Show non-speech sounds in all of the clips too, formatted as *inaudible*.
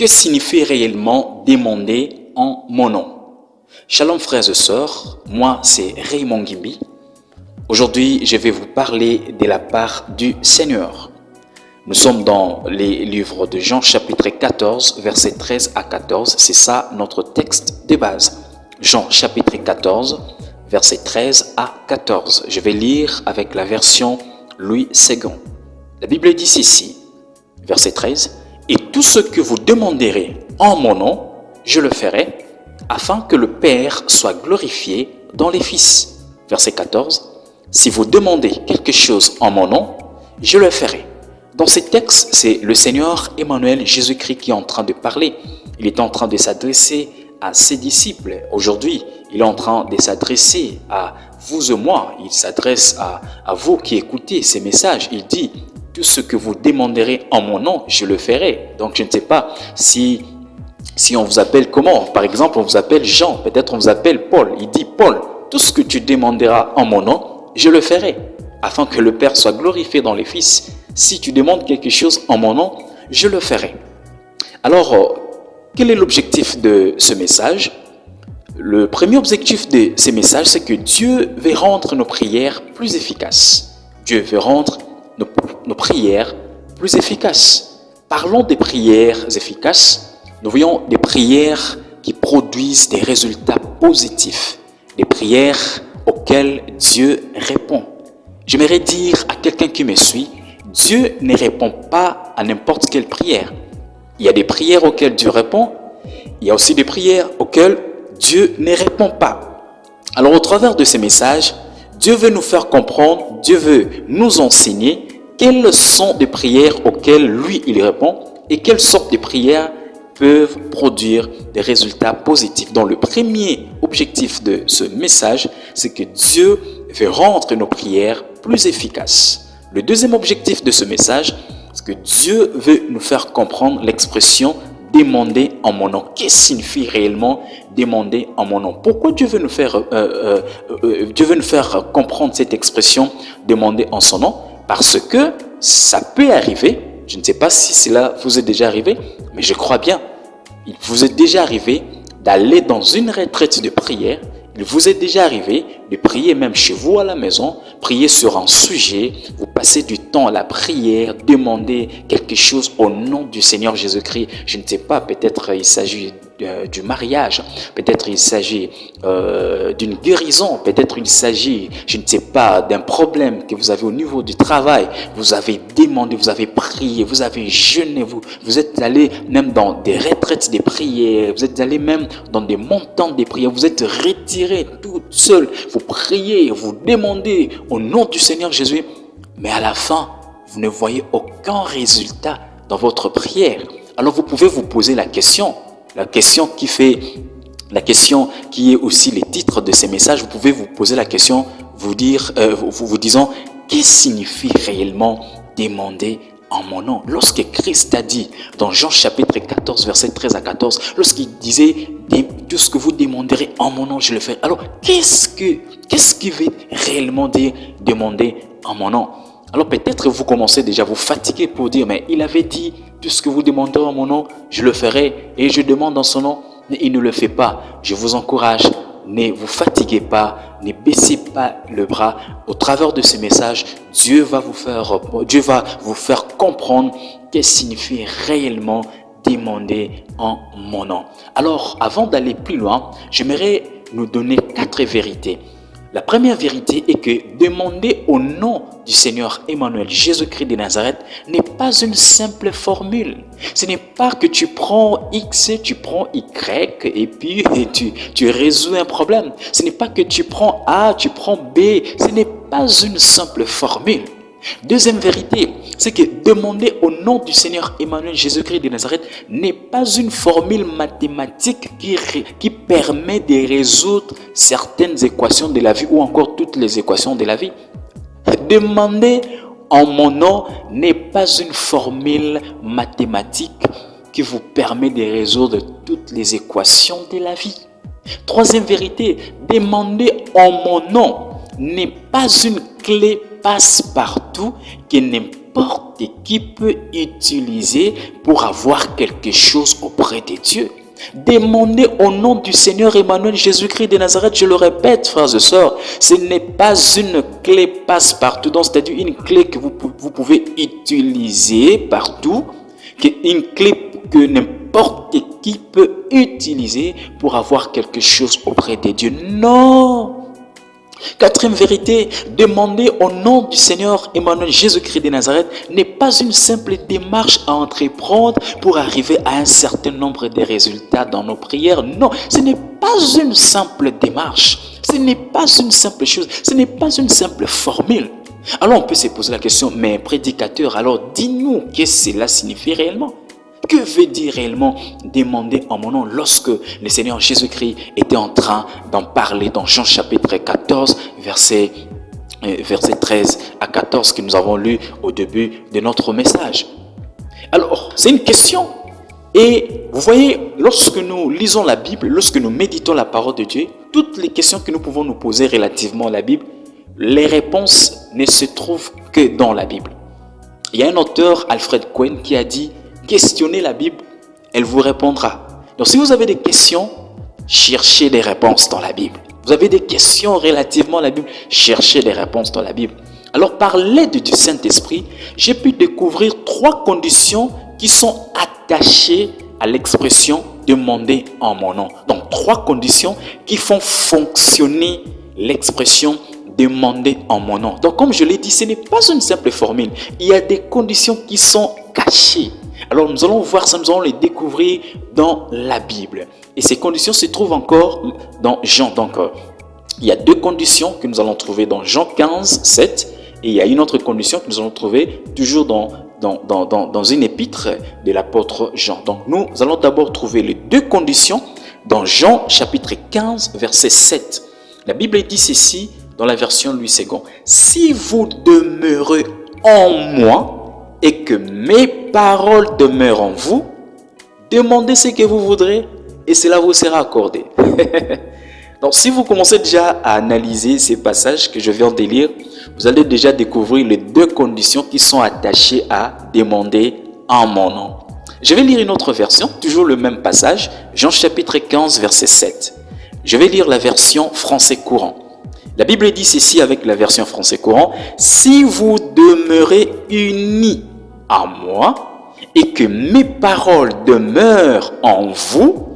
Que signifie réellement demander en mon nom? Shalom frères et sœurs, moi c'est Raymond Gimbi. Aujourd'hui, je vais vous parler de la part du Seigneur. Nous sommes dans les livres de Jean chapitre 14, versets 13 à 14. C'est ça notre texte de base. Jean chapitre 14, versets 13 à 14. Je vais lire avec la version Louis II. La Bible dit ceci, verset 13, et tout ce que vous demanderez en mon nom, je le ferai, afin que le Père soit glorifié dans les Fils. Verset 14. Si vous demandez quelque chose en mon nom, je le ferai. Dans ces textes, c'est le Seigneur Emmanuel Jésus-Christ qui est en train de parler. Il est en train de s'adresser à ses disciples. Aujourd'hui, il est en train de s'adresser à vous et moi. Il s'adresse à, vous qui écoutez ces messages. Il dit, tout ce que vous demanderez en mon nom, je le ferai. Donc je ne sais pas si, si on vous appelle comment. Par exemple, on vous appelle Jean, peut-être on vous appelle Paul. Il dit, Paul, tout ce que tu demanderas en mon nom, je le ferai, afin que le Père soit glorifié dans les Fils. Si tu demandes quelque chose en mon nom, je le ferai. Alors, euh, quel est l'objectif de ce message? Le premier objectif de ce message, c'est que Dieu veut rendre nos prières plus efficaces. Dieu veut rendre nos, prières plus efficaces. Parlons des prières efficaces. Nous voyons des prières qui produisent des résultats positifs. Des prières auxquelles Dieu répond. J'aimerais dire à quelqu'un qui me suit, Dieu ne répond pas à n'importe quelle prière. Il y a des prières auxquelles Dieu répond. Il y a aussi des prières auxquelles Dieu ne répond pas. Alors au travers de ces messages, Dieu veut nous faire comprendre, Dieu veut nous enseigner quelles sont les prières auxquelles lui, il répond et quelles sortes de prières peuvent produire des résultats positifs? Donc le premier objectif de ce message, c'est que Dieu veut rendre nos prières plus efficaces. Le deuxième objectif de ce message, c'est que Dieu veut nous faire comprendre l'expression demander en mon nom. Qu'est-ce que signifie réellement demander en mon nom Pourquoi Dieu veut nous faire, euh, euh, euh, Dieu veut nous faire comprendre cette expression demander en son nom parce que ça peut arriver, je ne sais pas si cela vous est déjà arrivé, mais je crois bien, il vous est déjà arrivé d'aller dans une retraite de prière, il vous est déjà arrivé de prier même chez vous à la maison, prier sur un sujet, vous passez du temps à la prière, demander quelque chose au nom du Seigneur Jésus-Christ. Je ne sais pas, peut-être il s'agit du mariage, peut-être il s'agit euh, d'une guérison, peut-être il s'agit, je ne sais pas, d'un problème que vous avez au niveau du travail. Vous avez demandé, vous avez prié, vous avez jeûné, vous, vous êtes allé même dans des retraites des prières, vous êtes allé même dans des montants des prières, vous êtes retiré tout seul, vous priez, vous demandez au nom du Seigneur Jésus, mais à la fin, vous ne voyez aucun résultat dans votre prière. Alors vous pouvez vous poser la question, la question qui fait, la question qui est aussi les titres de ces messages, vous pouvez vous poser la question, vous dire, euh, vous, vous disant, qu'est-ce signifie réellement demander en mon nom? Lorsque Christ a dit dans Jean chapitre 14, verset 13 à 14, lorsqu'il disait tout ce que vous demanderez en mon nom, je le ferai. Alors, qu'est-ce que qu'est-ce qui veut réellement dire demander en mon nom? Alors peut-être vous commencez déjà à vous fatiguer pour dire, mais il avait dit tout ce que vous demandez en mon nom, je le ferai et je demande en son nom, mais il ne le fait pas. Je vous encourage, ne vous fatiguez pas, ne baissez pas le bras. Au travers de ces messages, Dieu va vous faire, Dieu va vous faire comprendre qu'est-ce signifie réellement demander en mon nom. Alors, avant d'aller plus loin, j'aimerais nous donner quatre vérités la première vérité est que demander au nom du Seigneur Emmanuel Jésus-Christ de Nazareth n'est pas une simple formule. Ce n'est pas que tu prends X, tu prends Y et puis tu, tu résous un problème. Ce n'est pas que tu prends A, tu prends B. Ce n'est pas une simple formule. Deuxième vérité, c'est que demander au nom du Seigneur Emmanuel Jésus-Christ de Nazareth n'est pas une formule mathématique qui, qui permet de résoudre certaines équations de la vie ou encore toutes les équations de la vie. Demander en mon nom n'est pas une formule mathématique qui vous permet de résoudre toutes les équations de la vie. Troisième vérité, demander en mon nom n'est pas une clé passe-partout que n'importe qui peut utiliser pour avoir quelque chose auprès de Dieu. Demandez au nom du Seigneur Emmanuel Jésus-Christ de Nazareth, je le répète, frères et sœurs, ce n'est pas une clé passe-partout, c'est-à-dire une clé que vous, vous pouvez utiliser partout, une clé que n'importe qui peut utiliser pour avoir quelque chose auprès de Dieu. Non Quatrième vérité, demander au nom du Seigneur Emmanuel Jésus-Christ de Nazareth n'est pas une simple démarche à entreprendre pour arriver à un certain nombre de résultats dans nos prières. Non, ce n'est pas une simple démarche. Ce n'est pas une simple chose. Ce n'est pas une simple formule. Alors on peut se poser la question, mais prédicateur, alors dis-nous qu'est-ce que cela signifie réellement? Que veut dire réellement demander en mon nom lorsque le Seigneur Jésus-Christ était en train d'en parler dans Jean chapitre 14, verset, euh, verset 13 à 14 que nous avons lu au début de notre message Alors, c'est une question. Et vous voyez, lorsque nous lisons la Bible, lorsque nous méditons la parole de Dieu, toutes les questions que nous pouvons nous poser relativement à la Bible, les réponses ne se trouvent que dans la Bible. Il y a un auteur, Alfred Cohen, qui a dit questionnez la Bible, elle vous répondra. Donc si vous avez des questions, cherchez des réponses dans la Bible. Vous avez des questions relativement à la Bible, cherchez des réponses dans la Bible. Alors par l'aide du Saint-Esprit, j'ai pu découvrir trois conditions qui sont attachées à l'expression demander en mon nom. Donc trois conditions qui font fonctionner l'expression demander en mon nom. Donc comme je l'ai dit, ce n'est pas une simple formule. Il y a des conditions qui sont cachées. Alors nous allons voir ça, nous allons les découvrir dans la Bible. Et ces conditions se trouvent encore dans Jean. Donc il y a deux conditions que nous allons trouver dans Jean 15, 7. Et il y a une autre condition que nous allons trouver toujours dans, dans, dans, dans une épître de l'apôtre Jean. Donc nous allons d'abord trouver les deux conditions dans Jean chapitre 15, verset 7. La Bible dit ceci dans la version Louis II. Si vous demeurez en moi et que mes paroles demeurent en vous, demandez ce que vous voudrez et cela vous sera accordé. *laughs* Donc si vous commencez déjà à analyser ces passages que je viens de lire, vous allez déjà découvrir les deux conditions qui sont attachées à demander en mon nom. Je vais lire une autre version, toujours le même passage, Jean chapitre 15 verset 7. Je vais lire la version français courant. La Bible dit ceci avec la version français courant, si vous demeurez unis moi et que mes paroles demeurent en vous,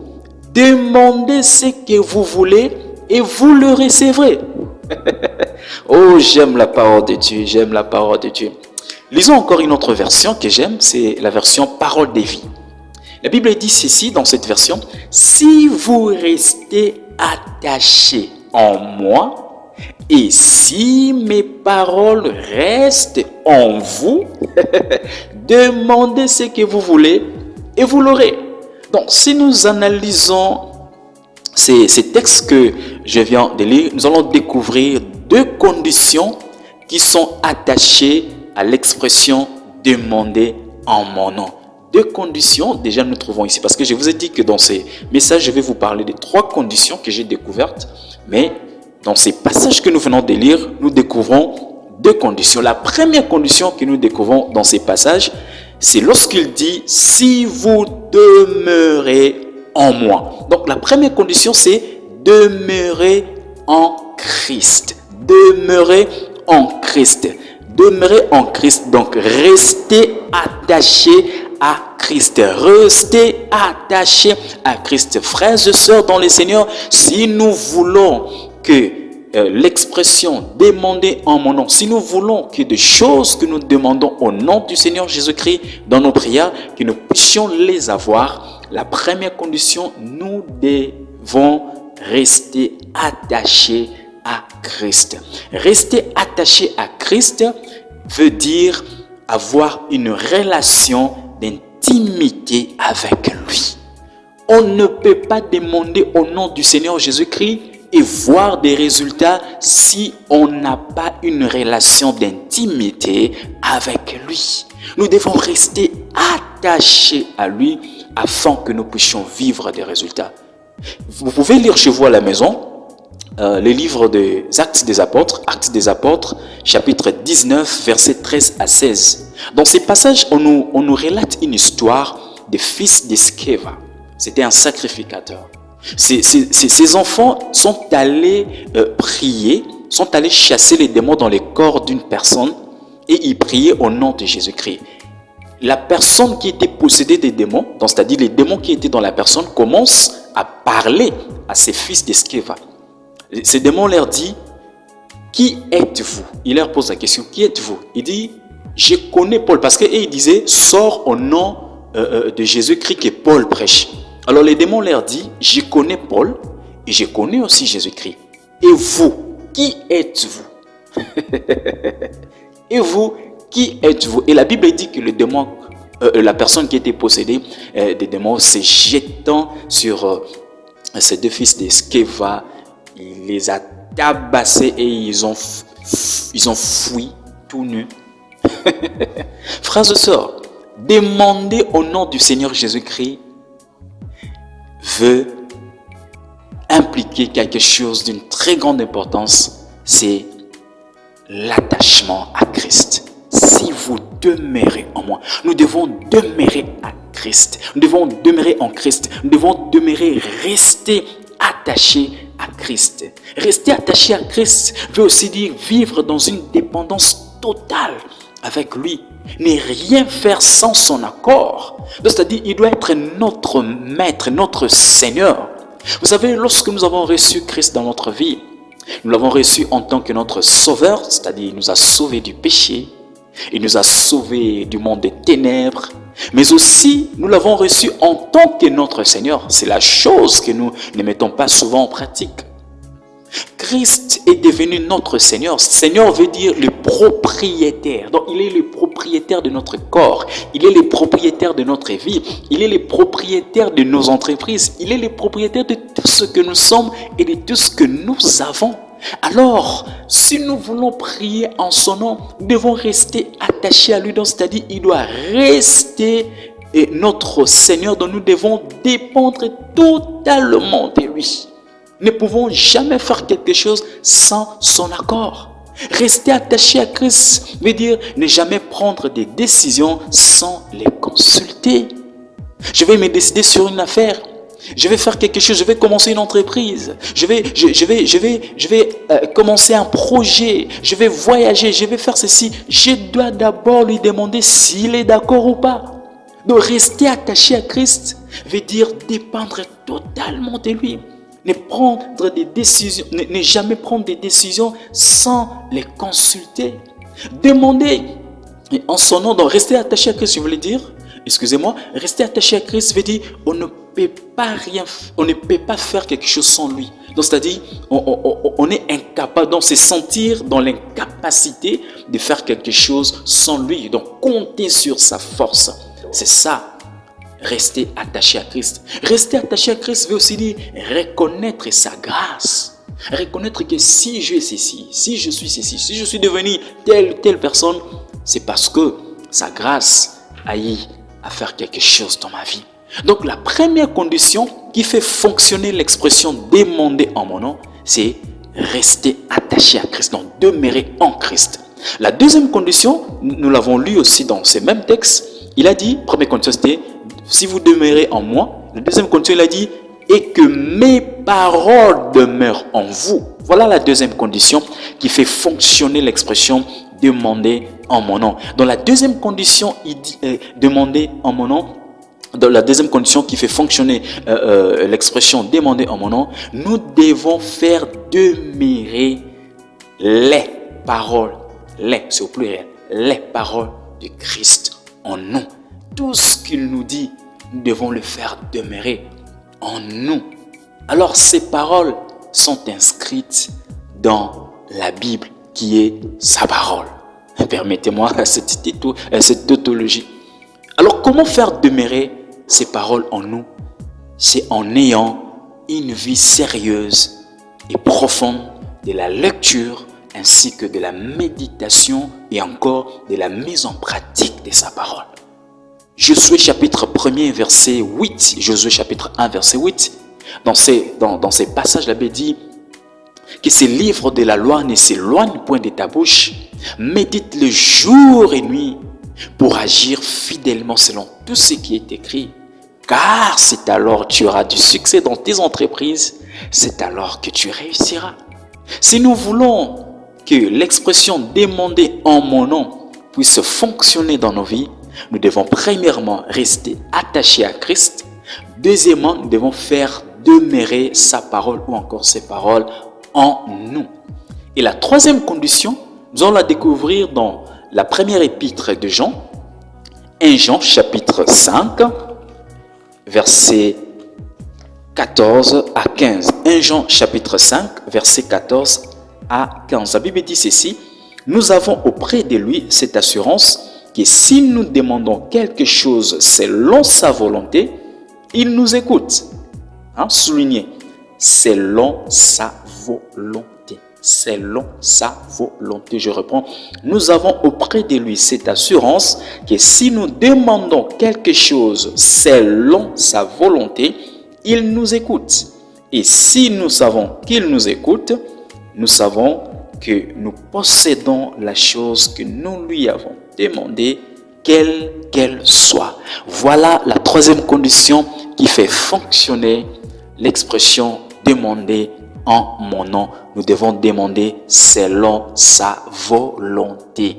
demandez ce que vous voulez et vous le recevrez. *laughs* oh, j'aime la parole de Dieu, j'aime la parole de Dieu. Lisons encore une autre version que j'aime, c'est la version parole des vies. La Bible dit ceci dans cette version, si vous restez attachés en moi, et si mes paroles restent en vous, *laughs* demandez ce que vous voulez et vous l'aurez. Donc, si nous analysons ces, textes que je viens de lire, nous allons découvrir deux conditions qui sont attachées à l'expression demander en mon nom. Deux conditions, déjà nous trouvons ici, parce que je vous ai dit que dans ces messages, je vais vous parler de trois conditions que j'ai découvertes, mais dans ces passages que nous venons de lire, nous découvrons deux conditions. La première condition que nous découvrons dans ces passages, c'est lorsqu'il dit « si vous demeurez en moi ». Donc la première condition, c'est « demeurer en Christ ». Demeurer en Christ. Demeurer en Christ, donc rester attaché à Christ. Rester attaché à Christ. Frères et sœurs dans le Seigneur, si nous voulons que euh, l'expression demander en mon nom, si nous voulons que des choses que nous demandons au nom du Seigneur Jésus-Christ dans nos prières, que nous puissions les avoir, la première condition, nous devons rester attachés à Christ. Rester attaché à Christ veut dire avoir une relation d'intimité avec lui. On ne peut pas demander au nom du Seigneur Jésus-Christ et voir des résultats si on n'a pas une relation d'intimité avec lui. Nous devons rester attachés à lui afin que nous puissions vivre des résultats. Vous pouvez lire chez vous à la maison euh, le livre des Actes des Apôtres, Actes des Apôtres, chapitre 19, versets 13 à 16. Dans ces passages, on nous, on nous relate une histoire des fils d'Eskeva. C'était un sacrificateur. Ces, enfants sont allés euh, prier, sont allés chasser les démons dans les corps d'une personne et ils priaient au nom de Jésus-Christ. La personne qui était possédée des démons, c'est-à-dire les démons qui étaient dans la personne, commencent à parler à ses fils d'Eskeva. Ces démons leur dit, qui êtes-vous? Il leur pose la question, qui êtes-vous? Il dit, je connais Paul, parce qu'il disait, sors au nom euh, euh, de Jésus-Christ que Paul prêche. Alors les démons leur dit, je connais Paul et je connais aussi Jésus-Christ. Et vous, qui êtes-vous? *laughs* Et vous, qui êtes-vous? Et la Bible dit que le démon, euh, la personne qui était possédée des démons, s'est jetant sur ces deux fils d'Eskeva, il les a tabassés et ils ont, ils ont fui tout nus. *laughs* Frères et sœurs, demander au nom du Seigneur Jésus-Christ veut impliquer quelque chose d'une très grande importance, c'est l'attachement à Christ. Si vous demeurez en moi, nous devons demeurer à Christ. Nous devons demeurer en Christ. Nous devons demeurer, rester attachés à Christ. Rester attaché à Christ veut aussi dire vivre dans une dépendance totale avec lui. Ne rien faire sans son accord. C'est-à-dire, il doit être notre maître, notre Seigneur. Vous savez, lorsque nous avons reçu Christ dans notre vie, nous l'avons reçu en tant que notre sauveur, c'est-à-dire il nous a sauvés du péché, il nous a sauvés du monde des ténèbres, mais aussi nous l'avons reçu en tant que notre Seigneur. C'est la chose que nous ne mettons pas souvent en pratique. Christ est devenu notre Seigneur. Seigneur veut dire le propriétaire. Donc il est le propriétaire de notre corps. Il est le propriétaire de notre vie. Il est le propriétaire de nos entreprises. Il est le propriétaire de tout ce que nous sommes et de tout ce que nous avons. Alors, si nous voulons prier en son nom, nous devons rester attachés à lui. C'est-à-dire, il doit rester notre Seigneur dont nous devons dépendre totalement de lui. Ne pouvons jamais faire quelque chose sans son accord. Rester attaché à Christ veut dire ne jamais prendre des décisions sans les consulter. Je vais me décider sur une affaire. Je vais faire quelque chose, je vais commencer une entreprise, je vais, je, vais, je vais, je vais euh, commencer un projet, je vais voyager, je vais faire ceci. Je dois d'abord lui demander s'il est d'accord ou pas. Donc rester attaché à Christ veut dire dépendre totalement de lui. Ne prendre des décisions, ne, jamais prendre des décisions sans les consulter. Demander en son nom, donc rester attaché à Christ, je voulais dire, excusez-moi, rester attaché à Christ veut dire on ne peut pas rien, on ne peut pas faire quelque chose sans lui. Donc c'est-à-dire on, on, est incapable, donc c'est sentir dans l'incapacité de faire quelque chose sans lui. Donc compter sur sa force, c'est ça rester attaché à Christ. Rester attaché à Christ veut aussi dire reconnaître sa grâce. Reconnaître que si je suis ceci, si je suis ceci, si je suis devenu telle telle personne, c'est parce que sa grâce a eu à faire quelque chose dans ma vie. Donc la première condition qui fait fonctionner l'expression demander en mon nom, c'est rester attaché à Christ, donc demeurer en Christ. La deuxième condition, nous l'avons lu aussi dans ces mêmes textes, il a dit, première condition c'était si vous demeurez en moi. La deuxième condition, il a dit, et que mes paroles demeurent en vous. Voilà la deuxième condition qui fait fonctionner l'expression demander en mon nom. Dans la deuxième condition, il dit euh, demander en mon nom, dans la deuxième condition qui fait fonctionner euh, euh, l'expression demander en mon nom, nous devons faire demeurer les paroles, les, c'est au pluriel, les paroles de Christ en nous tout ce qu'il nous dit, nous devons le faire demeurer en nous. Alors ces paroles sont inscrites dans la Bible qui est sa parole. *laughs* Permettez-moi *laughs* cette, euh, cette tautologie. Alors comment faire demeurer ces paroles en nous? C'est en ayant une vie sérieuse et profonde de la lecture ainsi que de la méditation et encore de la mise en pratique de sa parole. Josué chapitre 1er verset 8, Josué chapitre 1 verset 8, dans ces, dans, dans ces passages, la Bible dit, que ces livres de la loi ne s'éloignent point de ta bouche. Médite le jour et nuit pour agir fidèlement selon tout ce qui est écrit. Car c'est alors que tu auras du succès dans tes entreprises, c'est alors que tu réussiras. Si nous voulons que l'expression demander en mon nom puisse fonctionner dans nos vies, nous devons premièrement rester attachés à Christ. Deuxièmement, nous devons faire demeurer sa parole ou encore ses paroles en nous. Et la troisième condition, nous allons la découvrir dans la première épître de Jean, 1 Jean chapitre 5, verset 14 à 15. 1 Jean chapitre 5, verset 14 à 15. La Bible dit ceci, nous avons auprès de lui cette assurance que si nous demandons quelque chose selon sa volonté, il nous écoute. Hein, soulignez, selon sa volonté. Selon sa volonté. Je reprends. Nous avons auprès de lui cette assurance que si nous demandons quelque chose selon sa volonté, il nous écoute. Et si nous savons qu'il nous écoute, nous savons que nous possédons la chose que nous lui avons demander quelle qu'elle soit. Voilà la troisième condition qui fait fonctionner l'expression demander en mon nom. Nous devons demander selon sa volonté.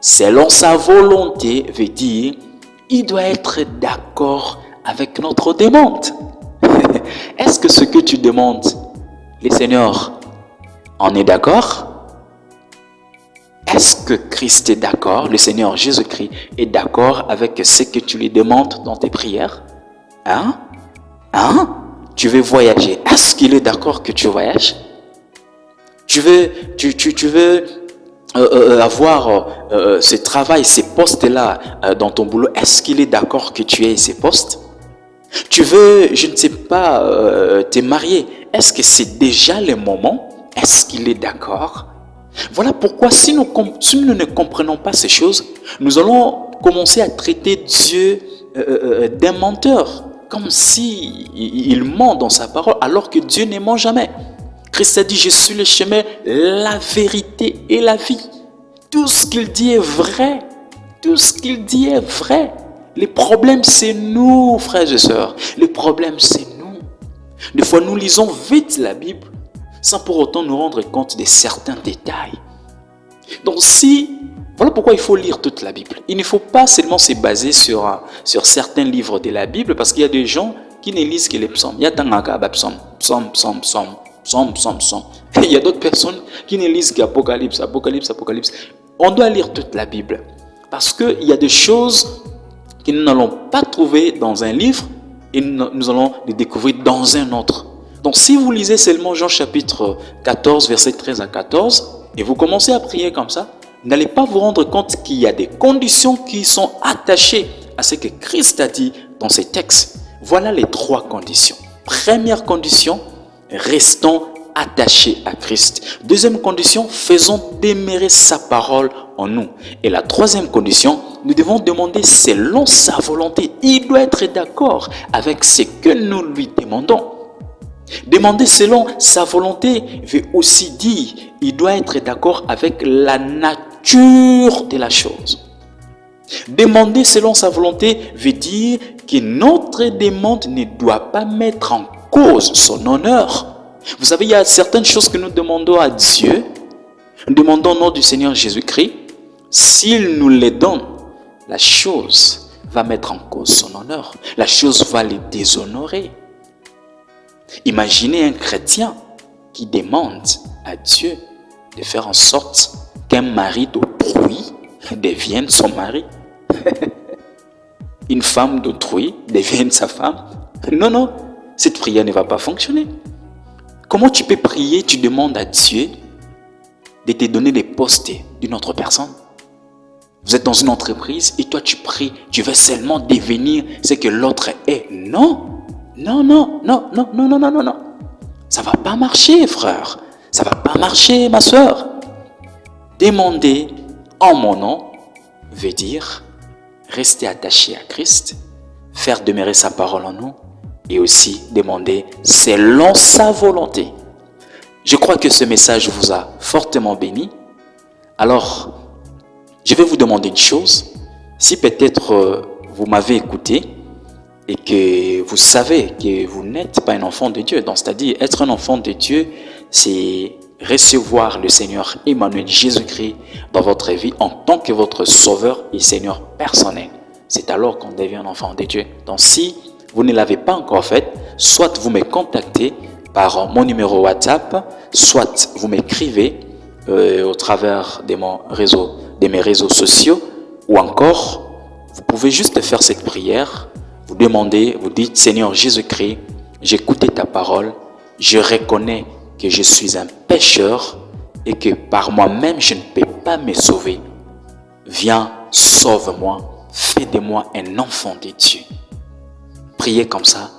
Selon sa volonté veut dire il doit être d'accord avec notre demande. *laughs* Est-ce que ce que tu demandes, les seigneurs, en est d'accord? Est-ce que Christ est d'accord, le Seigneur Jésus-Christ est d'accord avec ce que tu lui demandes dans tes prières? Hein? Hein? Tu veux voyager. Est-ce qu'il est, d'accord que tu voyages? Tu veux, tu, veux euh, euh, avoir euh, ce travail, ces postes-là dans ton boulot? Est-ce qu'il est, d'accord que tu aies ces postes? Tu veux, je ne sais pas, te marier? Est-ce que c'est déjà le moment? Est-ce qu'il est d'accord voilà pourquoi si nous, ne comprenons pas ces choses, nous allons commencer à traiter Dieu euh, euh, euh, d'un menteur, comme si il ment dans sa parole, alors que Dieu ne ment jamais. Christ a dit, je suis le chemin, la vérité et la vie. Tout ce qu'il dit est vrai. Tout ce qu'il dit est vrai. Les problèmes, c'est nous, frères et sœurs. Le problème, c'est nous. Des fois, nous lisons vite la Bible sans pour autant nous rendre compte de certains détails. Donc si, voilà pourquoi il faut lire toute la Bible. Il ne faut pas seulement se baser sur, sur certains livres de la Bible, parce qu'il y a des gens qui ne lisent que les psaumes. Il y a psaume, psaume, psaume, psaume, psaume, psaume, psaume. *laughs* il y a d'autres personnes qui ne lisent qu'Apocalypse, Apocalypse, Apocalypse. On doit lire toute la Bible. Parce qu'il y a des choses que nous n'allons pas trouver dans un livre et nous allons les découvrir dans un autre. Donc si vous lisez seulement Jean chapitre 14, verset 13 à 14, et vous commencez à prier comme ça, n'allez pas vous rendre compte qu'il y a des conditions qui sont attachées à ce que Christ a dit dans ses textes. Voilà les trois conditions. Première condition, restons attachés à Christ. Deuxième condition, faisons demeurer sa parole en nous. Et la troisième condition, nous devons demander selon sa volonté. Il doit être d'accord avec ce que nous lui demandons. Demander selon sa volonté veut aussi dire il doit être d'accord avec la nature de la chose. Demander selon sa volonté veut dire que notre demande ne doit pas mettre en cause son honneur. Vous savez, il y a certaines choses que nous demandons à Dieu. Nous demandons au nom du Seigneur Jésus-Christ. S'il nous les donne, la chose va mettre en cause son honneur. La chose va les déshonorer. Imaginez un chrétien qui demande à Dieu de faire en sorte qu'un mari d'autrui devienne son mari. *laughs* Une femme d'autrui devienne sa femme. Non, non, cette prière ne va pas fonctionner. Comment tu peux prier, tu demandes à Dieu de te donner les postes d'une autre personne? Vous êtes dans une entreprise et toi tu pries, tu veux seulement devenir ce que l'autre est. Non non, non, non, non, non, non, non, non, non. Ça va pas marcher, frère. Ça va pas marcher, ma soeur. Demander en mon nom veut dire rester attaché à Christ, faire demeurer sa parole en nous et aussi demander selon sa volonté. Je crois que ce message vous a fortement béni. Alors, je vais vous demander une chose. Si peut-être euh, vous m'avez écouté et que vous savez que vous n'êtes pas un enfant de Dieu, donc c'est-à-dire être un enfant de Dieu, c'est recevoir le Seigneur Emmanuel Jésus-Christ dans votre vie en tant que votre sauveur et Seigneur personnel. C'est alors qu'on devient un enfant de Dieu. Donc si vous ne l'avez pas encore fait, soit vous me contactez par mon numéro WhatsApp, soit vous m'écrivez euh, au travers de, mon réseau, de mes réseaux sociaux, ou encore, vous pouvez juste faire cette prière, vous demandez, vous dites, Seigneur Jésus-Christ, écouté ta parole, je reconnais que je suis un pécheur et que par moi-même je ne peux pas me sauver. Viens, sauve-moi, fais de moi un enfant de Dieu. Priez comme ça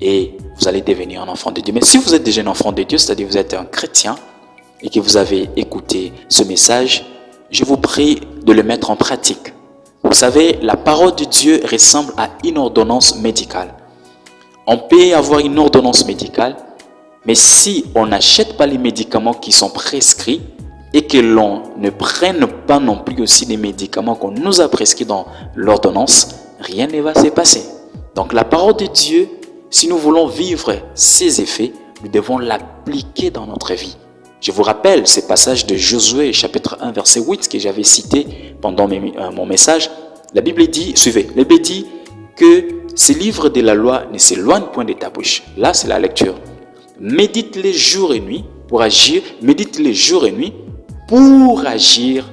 et vous allez devenir un enfant de Dieu. Mais si vous êtes déjà un enfant de Dieu, c'est-à-dire vous êtes un chrétien et que vous avez écouté ce message, je vous prie de le mettre en pratique. Vous savez, la parole de Dieu ressemble à une ordonnance médicale. On peut avoir une ordonnance médicale, mais si on n'achète pas les médicaments qui sont prescrits et que l'on ne prenne pas non plus aussi les médicaments qu'on nous a prescrits dans l'ordonnance, rien ne va se passer. Donc la parole de Dieu, si nous voulons vivre ses effets, nous devons l'appliquer dans notre vie. Je vous rappelle ces passages de Josué chapitre 1 verset 8 que j'avais cité pendant euh, mon message. La Bible dit, suivez, la Bible dit que ces livres de la loi ne s'éloignent point de ta bouche. Là, c'est la lecture. Médite-les jour et nuit pour agir, médite-les jour et nuit pour agir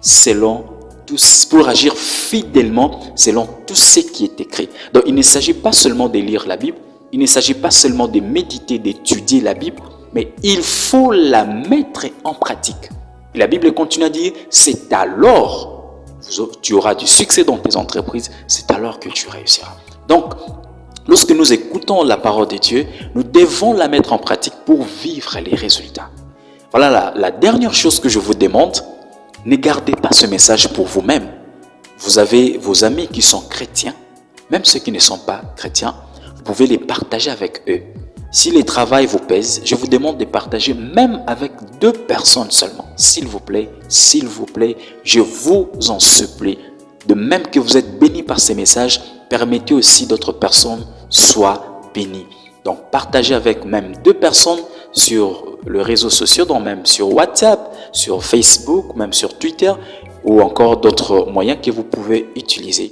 selon tous, pour agir fidèlement selon tout ce qui est écrit. Donc, il ne s'agit pas seulement de lire la Bible, il ne s'agit pas seulement de méditer, d'étudier la Bible, mais il faut la mettre en pratique. la Bible continue à dire, c'est alors tu auras du succès dans tes entreprises, c'est alors que tu réussiras. Donc, lorsque nous écoutons la parole de Dieu, nous devons la mettre en pratique pour vivre les résultats. Voilà la, la dernière chose que je vous demande, ne gardez pas ce message pour vous-même. Vous avez vos amis qui sont chrétiens, même ceux qui ne sont pas chrétiens, vous pouvez les partager avec eux. Si les travail vous pèse, je vous demande de partager même avec deux personnes seulement. S'il vous plaît, s'il vous plaît, je vous en supplie. De même que vous êtes bénis par ces messages, permettez aussi d'autres personnes soient bénies. Donc partagez avec même deux personnes sur le réseau social, donc même sur WhatsApp, sur Facebook, même sur Twitter ou encore d'autres moyens que vous pouvez utiliser.